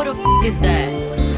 What the f is that?